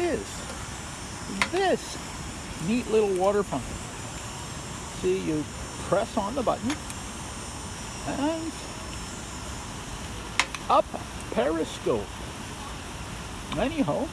is this neat little water pump? See, you press on the button and up periscope. Anyhow,